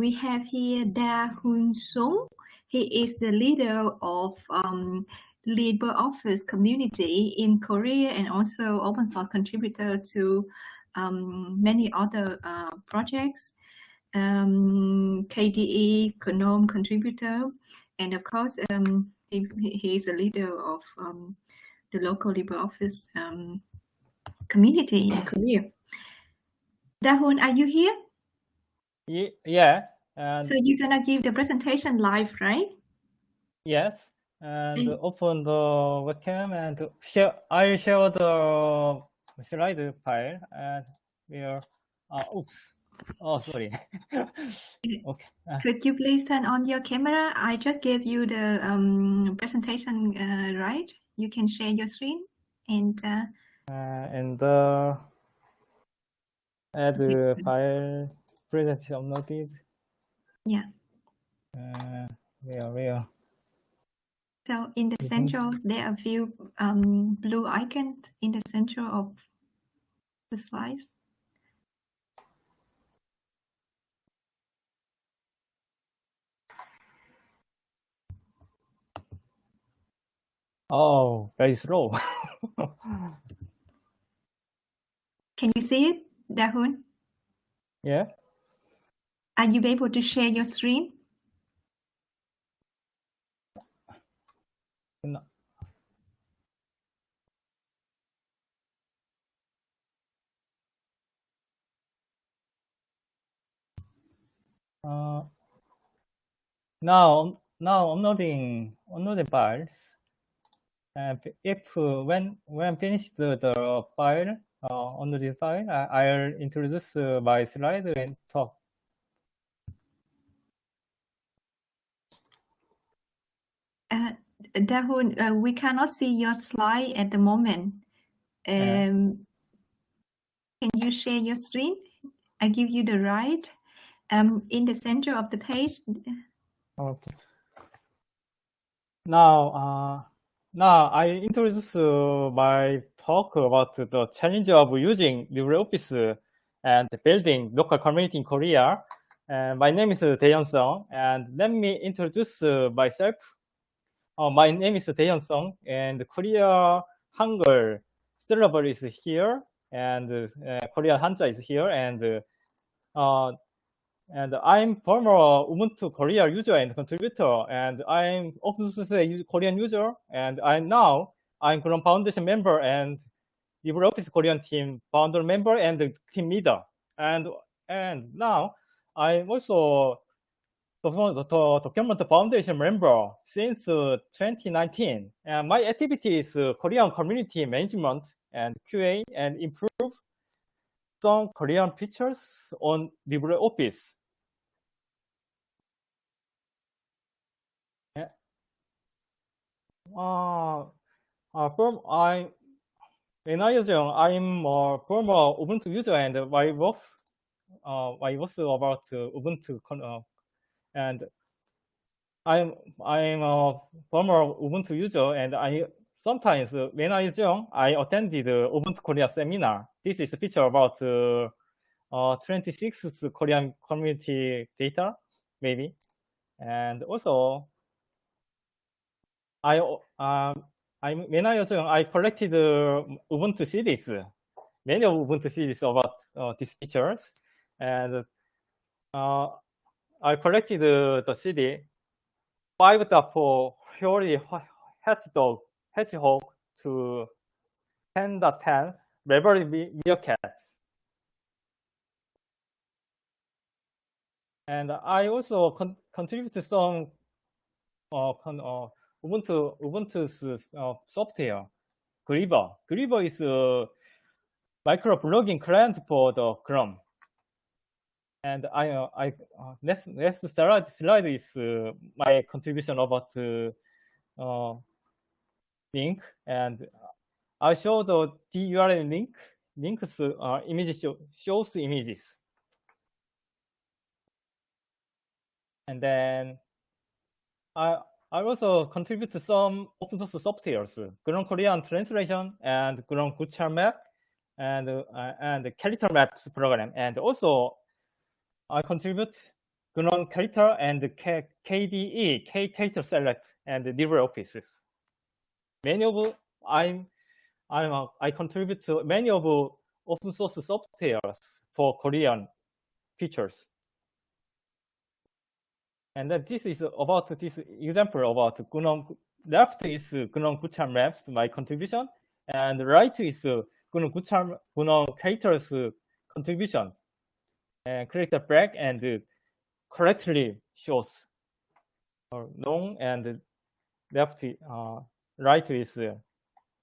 we have here Da Hoon Sung. He is the leader of um, LibreOffice community in Korea and also open source contributor to um, many other uh, projects. Um, KDE GNOME contributor, and of course, um, he, he is a leader of um, the local LibreOffice um, community in Korea. Dahun, are you here? Yeah. And so you're gonna give the presentation live, right? Yes. And open the webcam and share. I share the slide file and we're. Uh, oops. Oh, sorry. okay. Uh, Could you please turn on your camera? I just gave you the um, presentation, uh, right? You can share your screen and. Uh, uh and the add the file presentation uploaded. Yeah. Uh, where where? So in the center, there are a few um, blue icons in the center of the slides. Oh, very slow. Can you see it, Dahun? Yeah. Are you able to share your screen? No. Uh, now, now uploading uploading files. And if when when finished the, the file uh, on this file, I, will introduce uh, my slide and talk. Uh, Dahun, uh, we cannot see your slide at the moment. Um, Can you share your screen? I give you the right um, in the center of the page. Okay. Now, uh, now I introduce uh, my talk about the challenge of using LibreOffice and building local community in Korea. And my name is Daeyeon Song, and let me introduce uh, myself. Uh, my name is Daeyeon Song, and Korea Hangul syllable is here, and uh, Korea Hanja is here, and uh, and I'm former Ubuntu Korea user and contributor, and I'm OpenSUSE Korean user, and I now I'm GNOME Foundation member and LibreOffice Korean team founder member and team leader, and and now I'm also the, the document foundation member since uh, 2019, and my activity is uh, Korean community management and QA and improve some Korean features on LibreOffice. Uh, uh, from I when I was young, I'm a former Ubuntu user and I was uh, I was about Ubuntu uh, and I'm I'm a former Ubuntu user and I sometimes uh, when I was young, I attended Ubuntu Korea seminar. This is a feature about uh, uh, 26th Korean community data, maybe. And also, I um I when I was young, I collected uh, Ubuntu CDs, many of Ubuntu CDs about uh, these features, and uh, I collected the CD 5.4 Hoary Hedgehog, Hedgehog to 10.10 Maverick Meerkat. And I also con contributed some uh, con uh, Ubuntu Ubuntu's uh, software, Gwibber. Gwibber is a micro blogging client for the GNOME. And I, uh, I uh, next next slide slide is uh, my contribution about uh, link, and I show the URL link. Links uh, image show, shows images, and then I I also contribute to some open source softwares, GNOME Korean translation and GNOME Gucharmap and uh, and character maps program. And also I contribute GNOME character and K KDE, KCharSelect and LibreOffice. Many of I'm I'm a, I contribute to many of open source softwares for Korean features. And this is about this example about GNOME. Left is GNOME Gucharm Maps, my contribution, and right is GNOME Gucharm GNOME characters contribution. And create the break and correctly shows or long and left uh, right is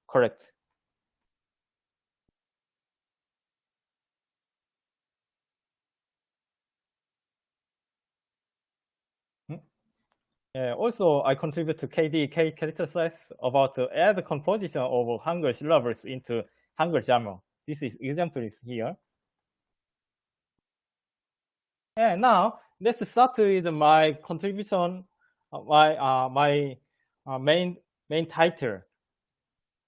correct. Uh, also, I contribute to KDK character size about to add composition of Hangul syllables into Hangul Jamo. This is example is here. And now let's start with my contribution, uh, my uh, my uh, main main title.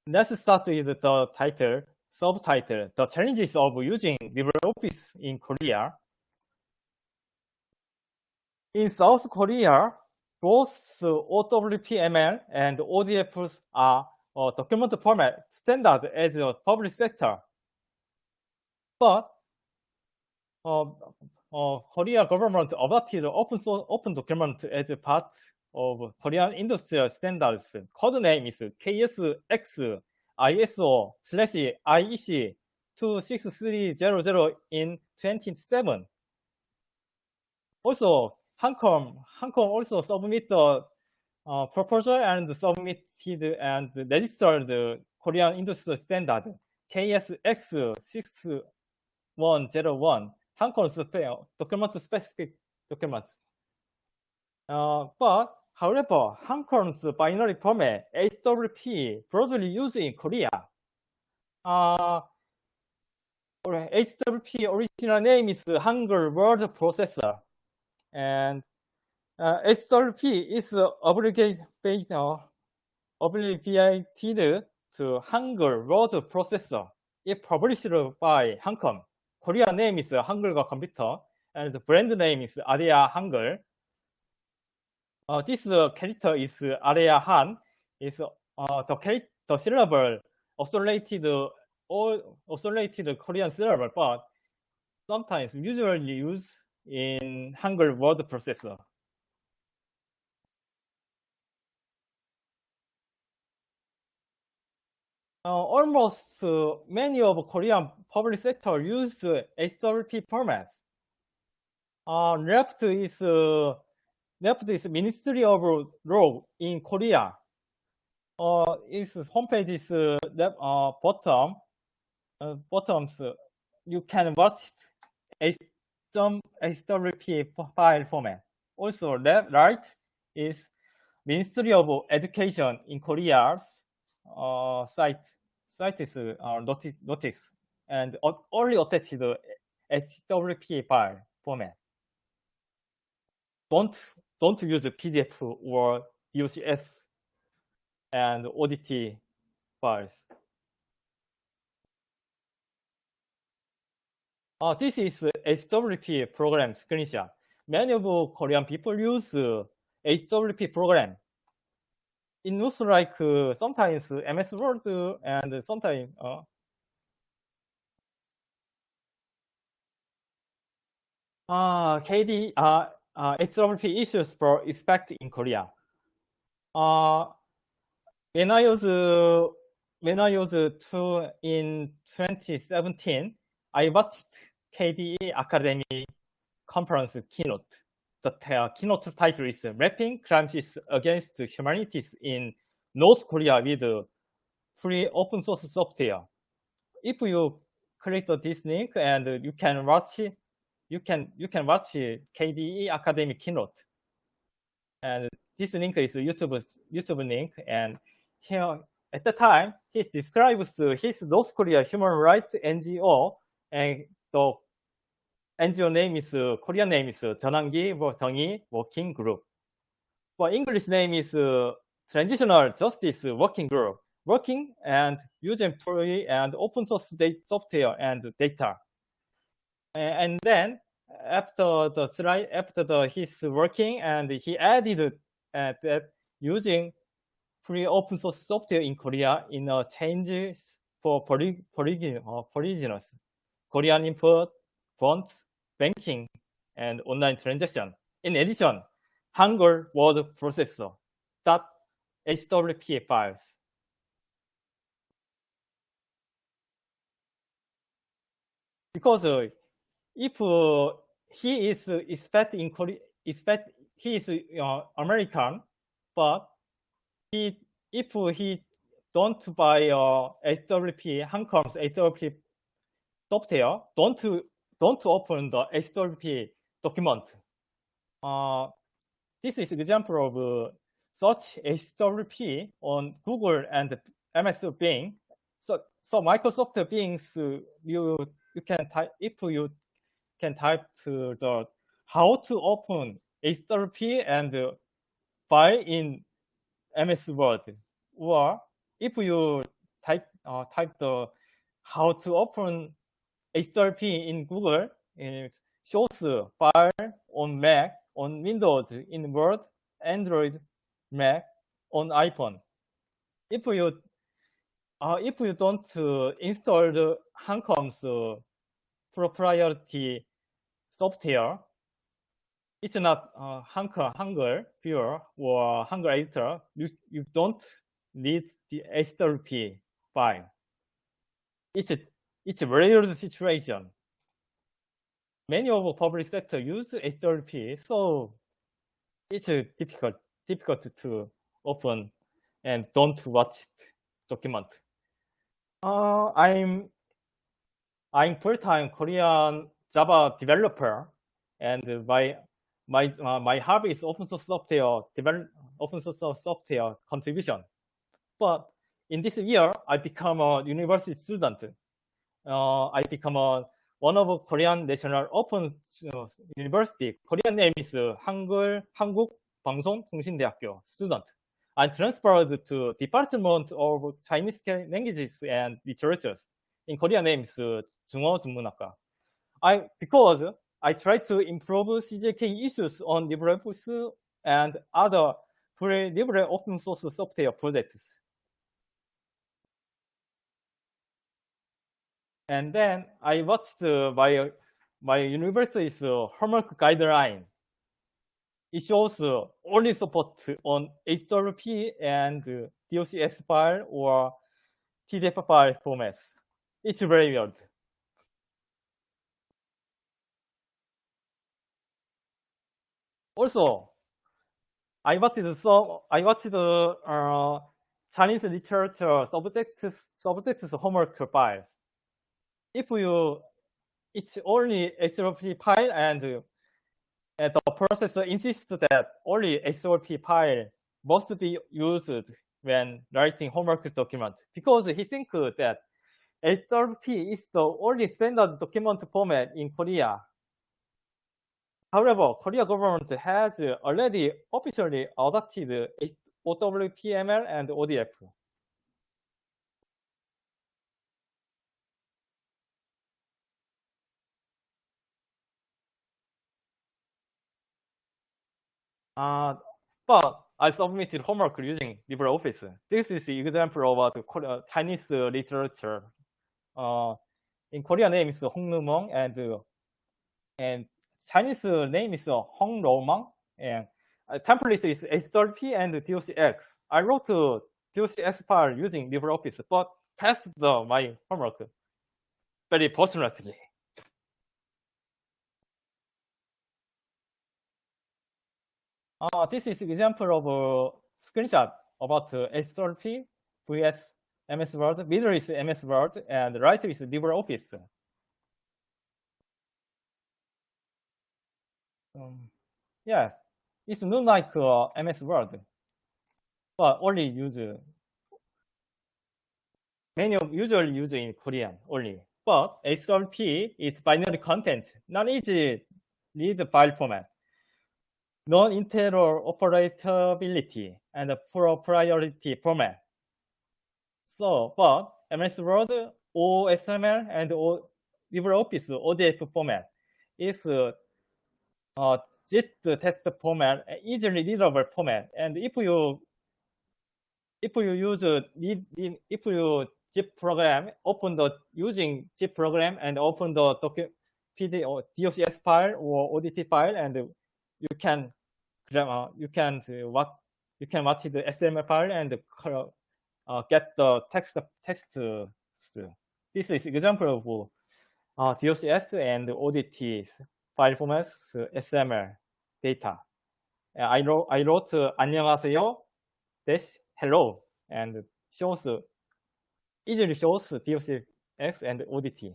Let's start with the title, subtitle, the challenges of using LibreOffice in Korea. In South Korea, both OWPML and ODF are uh, document format standard as a public sector. But uh, uh, Korea government adopted open source open document as part of Korean industrial standards. Code name is KSX ISO slash IEC 26300 in 27. Also, Hancom, Hancom also submitted a uh, proposal and submitted and registered the Korean industry standard KSX 6101. Hancom's document specific documents. Uh, but however, Hancom's binary format HWP broadly used in Korea. Uh, HWP original name is Hangul Word Processor and uh, HWP is obligated, uh, obligated to Hangul word processor. It published by Hancom. Korean name is Hangul과 Computer, and the brand name is Aria Hangul. Uh, this uh, character is Aria Han. Is uh, the the syllable oscillated all oscillated Korean syllable, but sometimes usually used in Hangul word processor. Uh, almost uh, many of Korean public sector use HWP formats. Uh, left is uh, left is Ministry of Law in Korea. Uh, its homepage is uh, left, uh, bottom. Uh, bottoms. you can watch it some HWP file format. Also, left right is Ministry of Education in Korea's uh, site. Site is uh, notice, notice and only attached the HWP file format. Don't don't use PDF or DOCX and ODT files. Uh, this is HWP program screenshot. Many of Korean people use HWP program. It looks like uh, sometimes MS Word and sometimes uh, uh, KD, uh, uh, HWP issues for expect in Korea. Uh, when I was uh, when I was uh, in 2017, I watched KDE Akademy conference keynote. The uh, keynote title is Mapping Crimes Against Humanities in North Korea with Free Open Source Software. If you click this link and you can watch you can you can watch KDE Akademy keynote, and this link is YouTube's YouTube link. And here at the time, he describes his North Korea human rights NGO, and the NGO name is Korean name is Jeonanggi Working Group. For English name is Transitional Justice Working Group, working and use employee and open source software and data. And then after the slide, after the his working, and he added uh, that using free open source software in Korea in a changes for poly, poly, uh, Korean input, font, banking, and online transaction. In addition, Hangul word processor dot HWP files. Because uh, if uh, he is expect in Korea, expect he is uh, American, but he if he don't buy uh, HWP Hancom's HWP software, don't don't open the HWP document. Uh, this is example of uh, such HWP on Google and MS Bing. So so Microsoft Bing's uh, you you can type if you can type to the how to open HWP and file in MS Word, or if you type uh, type the how to open HWP in Google, it shows file on Mac, on Windows, in Word, Android, Mac, on iPhone. If you uh, if you don't uh, install the Hancom's uh, proprietary software, it's not uh, Hangul, Hangul viewer or Hangul editor. You, you don't need the HWP file. It's a, it's a rare situation. Many of public sector use HWP, so it's difficult difficult to open and don't watch document. Uh, I'm I'm full-time Korean Java developer, and my my uh, my hobby is open source software develop open source software contribution. But in this year, I become a university student. Uh, I become a one of Korean National Open University. Korean name is 한글 한국 방송통신대학교 student. I transferred to Department of Chinese Languages and Literatures. In Korean name is 중어전문학과. I because I try to improve CJK issues on LibreOffice and other free libre open source software projects. And then I watched uh, my my university's uh, homework guideline. It shows uh, only support on HWP and DOCX file or PDF file formats. It's very weird. Also, I watched some. I watched uh, Chinese literature subject subjects homework files. If you, it's only HWP file, and, the processor insists that only HWP file must be used when writing homework document because he thinks that HWP is the only standard document format in Korea However, Korea government has already officially adopted OWPML and ODF. Uh, but I submitted homework using LibreOffice. This is the example of the Chinese literature. Uh, in Korean name is Hong Numong and and Chinese name is Hong Romang and template is HWP and DOCX. I wrote DOCX file using LibreOffice, but passed the, my homework very fortunately. Uh, this is example of a screenshot about uh, HWP vs MS Word. Middle is MS Word and right is LibreOffice. Um, yes, it's not like uh, MS Word, but only use many of usually use in Korean only. But HWP is binary content, not easy read file format, non-interoperability, and proprietary format. So, but MS Word, OOXML, and LibreOffice ODF format is uh, uh, JIT text format, easily readable format. And if you if you use if you zip program, open the using zip program and open the document PD or DOCX file or ODT file, and you can uh, you can uh, what you can watch the XML file and uh, get the text text. This is example of uh, DOCX and ODT file formats XML data. I wrote I wrote 안녕하세요 dash hello and shows easily shows DOCX and ODT.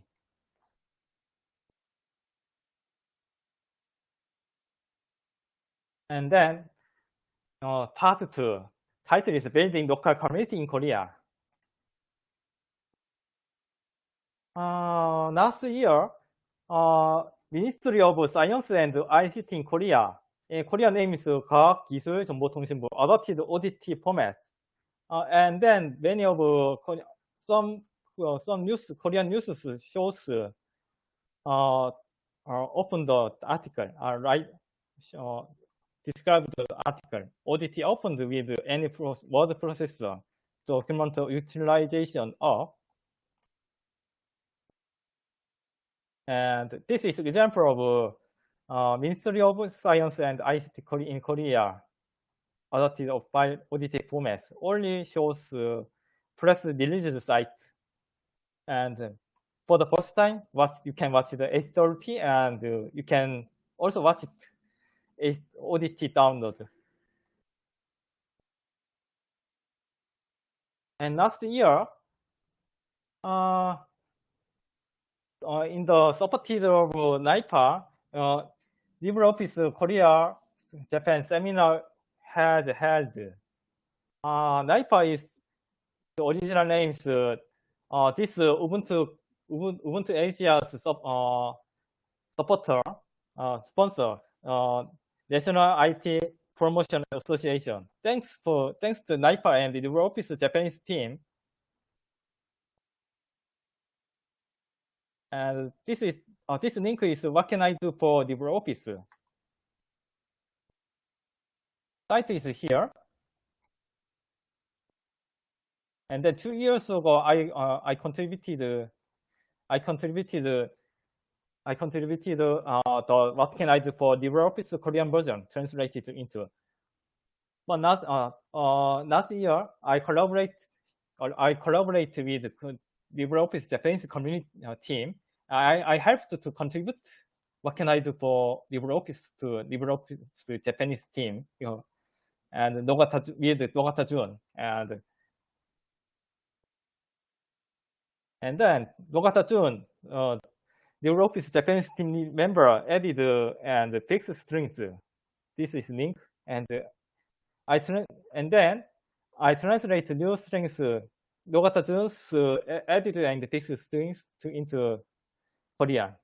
And then uh, part two, title is Building Local Community in Korea. Uh, last year, uh, Ministry of Science and ICT in Korea, in Korea name is 과학기술정보통신부, adopted ODT format. Uh, and then many of uh, some uh, some news Korean news shows uh, uh, open the article, uh, right, uh, describe the article. ODT opened with any word processor document utilization of. And this is an example of uh, Ministry of Science and ICT in Korea adopted of by ODT formats. Only shows uh, press release site. And for the first time, watch you can watch the HWP and uh, you can also watch it ODT download. And last year, uh, in the supported of NIPA, uh, LibreOffice Korea Japan seminar has held. Uh, NIPA is the original names. Uh, this Ubuntu Ubuntu Asia's uh, supporter uh, sponsor National IT Promotion Association. Thanks for thanks to NIPA and LibreOffice Japanese team. And this is uh, this link is what can I do for LibreOffice. Site is here. And then two years ago, I uh, I contributed I contributed I contributed uh, the what can I do for LibreOffice Korean version translated into. But last uh, uh, last year I collaborate I collaborate with LibreOffice Japanese community team. I I helped to contribute. What can I do for LibreOffice to LibreOffice Japanese team? You know, and Nogata with Nogata Jun and and then Nogata Jun uh, LibreOffice Japanese team member added uh, and fixed strings. This is link, and I and then I translate new strings. Uh, Nogata Jun's uh, added and fixed strings to into Korean.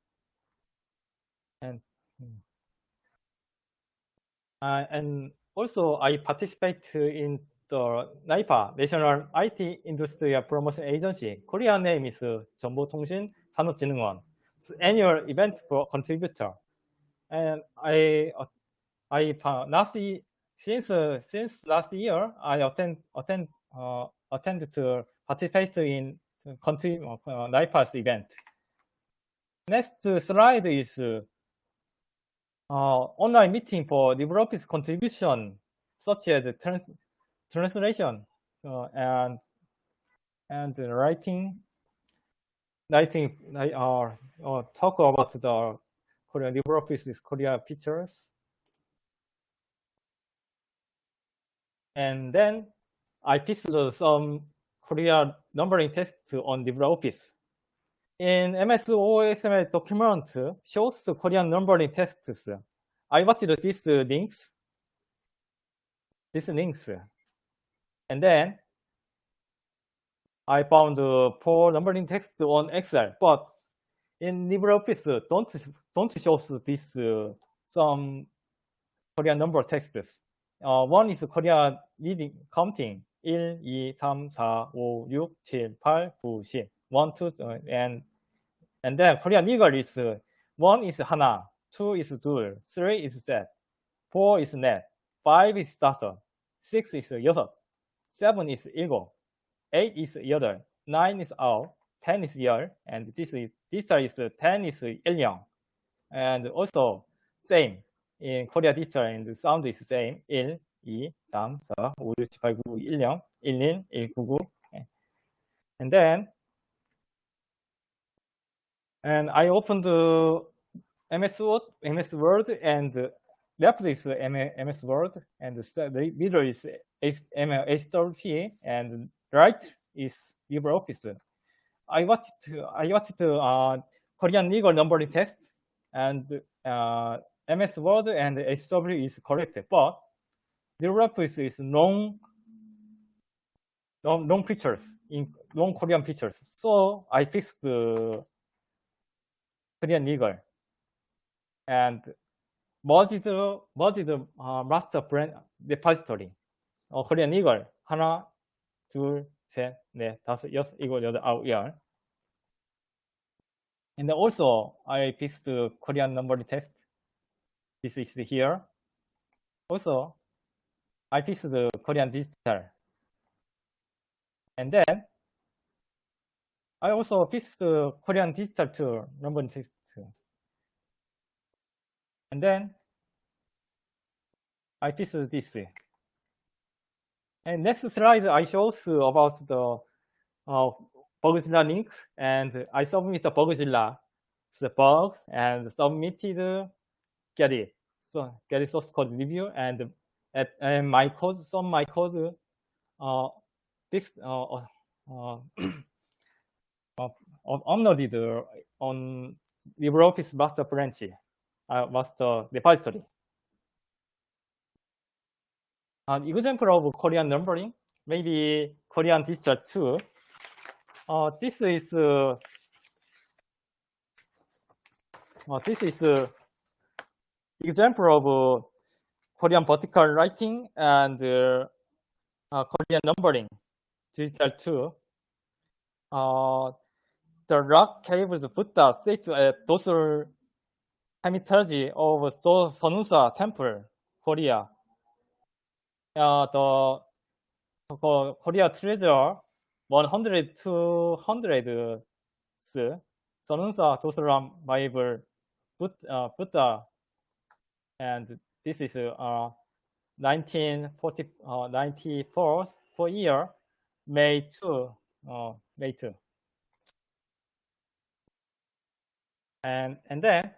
And uh, and also I participate in the NIPA National IT Industry Promotion Agency. Korean name is 정보통신 산업진흥원 annual event for contributor. And I, uh, I last since uh, since last year, I attend attend uh, attend to participate in country uh, NIPA's event. Next slide is uh, online meeting for LibreOffice contribution, such as trans translation uh, and and writing think I uh, talk about the Korean LibreOffice Korea features. And then I pasted some Korea numbering tests on LibreOffice. In MS OOXML document shows Korean numbering tests. I watched these links, these links. And then I found four numbering text on Excel, but in LibreOffice, don't don't show this some Korean number texts. Uh, one is Korean reading counting 1, 2, 3, 4, 5, 6, 7, 8, 9, 10. 1, 2, uh, and and then Korean legal is one is Hana, two is Dul, three is Z, four is Net, five is Da섯, six is Yosot, seven is Ilgo, eight is Yodel, nine is Ao, ten is Yer, and this is this is ten is Ilyong. And also same in Korea digital and the sound is same 1, 2, 3, 4, 5, 6, 7, 8, 9, 10, 11, 11, 199. And then and I opened the MS Word, MS Word and left is MS Word and the middle is HWP and right is LibreOffice. I watched I watched uh, Korean legal numbering test and uh, MS Word and HW is correct, but LibreOffice is long long, long pictures in long Korean pictures. So I fixed Korean legal and merged merged uh, master brand repository? 어 그냥 이걸. 하나 넷, 다섯 여섯 일곱 여덟 아홉 열. And also I fixed the Korean number test. This is here. Also I fixed the Korean digital. And then I also fixed the Korean digital tool number test. And then I fixed this. And next slide I show about the uh, Bugzilla link and I submit the Bugzilla the bugs and submitted Gerrit. So Gerrit source code review and at and my code some my code uh this uh, uh, uh, uploaded on LibreOffice master branch uh, master repository. An example of Korean numbering, maybe Korean digital too. Uh, this is uh, uh, this is uh, example of uh, Korean vertical writing and uh, Korean numbering digital too. Uh, the rock caves Buddha sits at Dosal Hermitage of Sonunsa Temple, Korea. Uh, the uh, Korea treasure 100 to 100 Sonunsa Dosaram Bible Buddha, and this is uh, 1940, uh, 94 for year, May 2, uh, May 2. And, and then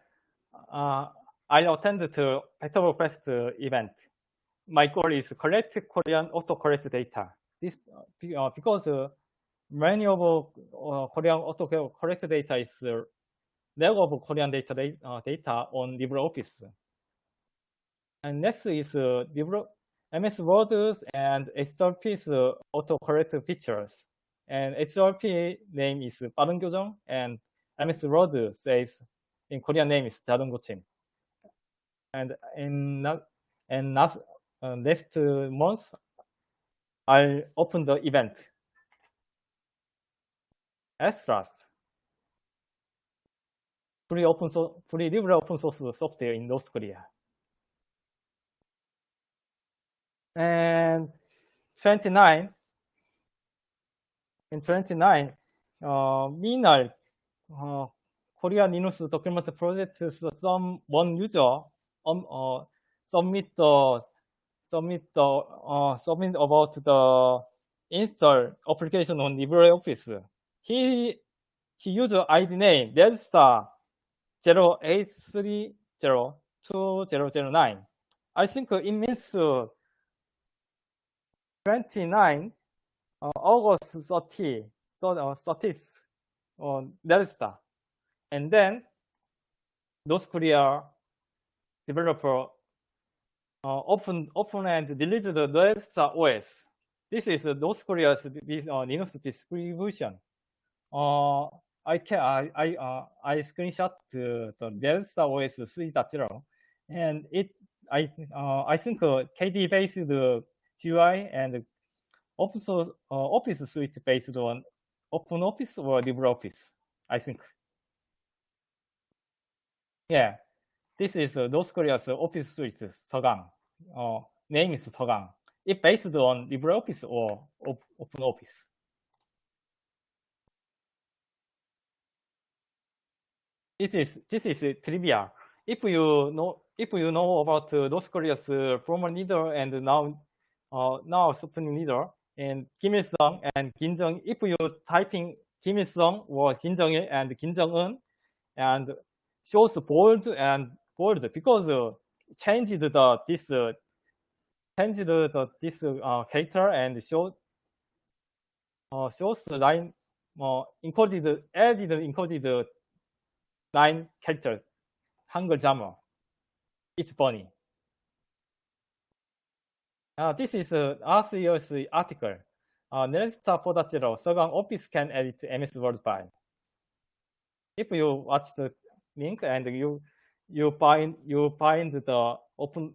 uh, I attend to Petrofest uh, event. My goal is collect Korean autocorrect data. This uh, uh, because uh, many of uh, Korean autocorrect data is uh, lack of Korean data uh, data on LibreOffice. And next is uh, Libre MS Words and HWP's autocorrect features. And HTTP name is 빠른 and and Miss Rose says, in Korean name is Jadonggochim. And in and last, uh, last month, I opened the event. Astras, free open source, free liberal open source software in North Korea. And 29, in 29, uh, Minal uh, Korea Linux document project some one user um, uh, submit the submit the uh, submit about the install application on LibreOffice. He he used ID name redstar 08302009. I think it means 29 uh, August 30, so, uh, 30th uh, redstar. And then North Korea developer uh, open open and released the redstar OS. This is North Korea's this, uh, Linux distribution. Uh, I can I I uh, I screenshot the, the redstar OS 3.0, and it I uh, I think uh, KDE based GUI and source uh, Office suite based on OpenOffice or LibreOffice. I think. Yeah, this is uh, North Korea's office suite, Sogwang. Uh, name is Sogwang. It based on LibreOffice or op OpenOffice. This is this is trivia. If you know if you know about uh, North Korea's uh, former leader and now uh, now supreme leader and Kim Il Sung and Kim Jong, if you typing Kim Il Sung or Kim Jong Il and Kim Jong Un, and shows bold and bold because uh, changed the this uh, changed the this uh, character and show uh, shows line uh, encoded added encoded line characters 한글 grammar. It's funny. Uh, this is uh, last year's article. Uh, Nelsta Podachero, Sogwang Office can edit MS Word file. If you watch the link and you you find you find the open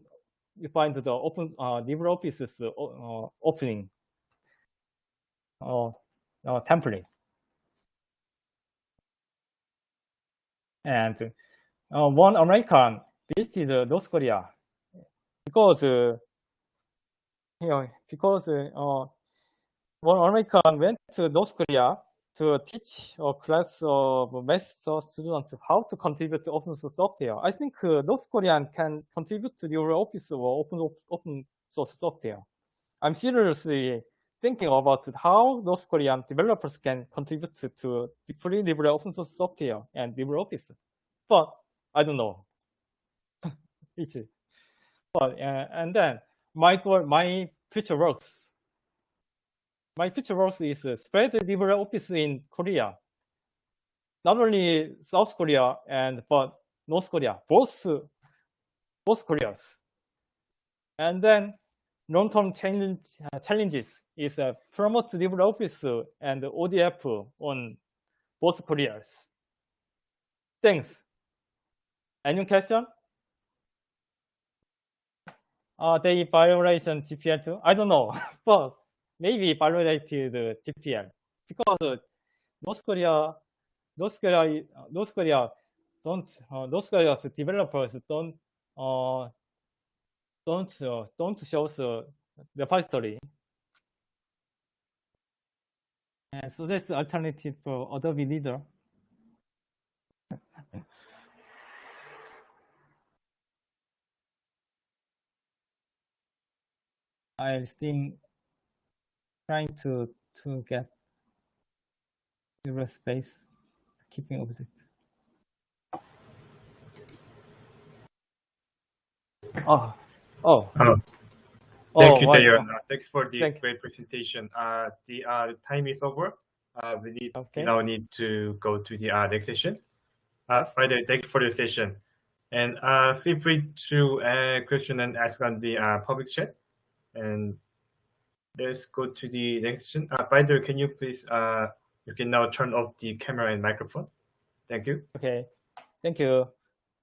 you find the open uh, LibreOffice's uh, uh, opening uh, uh, template. And uh, one American visited North Korea because know, because uh, one American went to North Korea to teach a class of master students how to contribute to open source software. I think uh, North Korean can contribute to your office or open open source software. I'm seriously thinking about how North Korean developers can contribute to, to free libre open source software and LibreOffice. But I don't know. it's but uh, and then my my future works. My future works is spread LibreOffice in Korea. Not only South Korea and but North Korea, both both Koreas. And then long-term challenge, uh, challenges is uh, promote LibreOffice and ODF on both Koreas. Thanks. Any question? Uh, they violation GPL2? I don't know, but maybe violated GPL because North Korea, North Korea, North Korea don't, uh, North Korea's developers don't, uh, don't, uh, don't show the repository. And so that's alternative for Adobe Reader. I'm still trying to to get zero space keeping object. Oh, oh. Oh. Oh, Thank you, why- Dayon. Uh, Thank you for the Thank- great presentation. Uh, the uh, time is over. Uh, we need Okay. we now need to go to the uh, next session. Uh, Friday, thank you for the session, and uh, feel free to uh, question and ask on the uh, public chat. And let's go to the next session. Uh, by the way, can you please uh, you can now turn off the camera and microphone. Thank you. Okay. Thank you.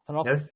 Turn off. Yes.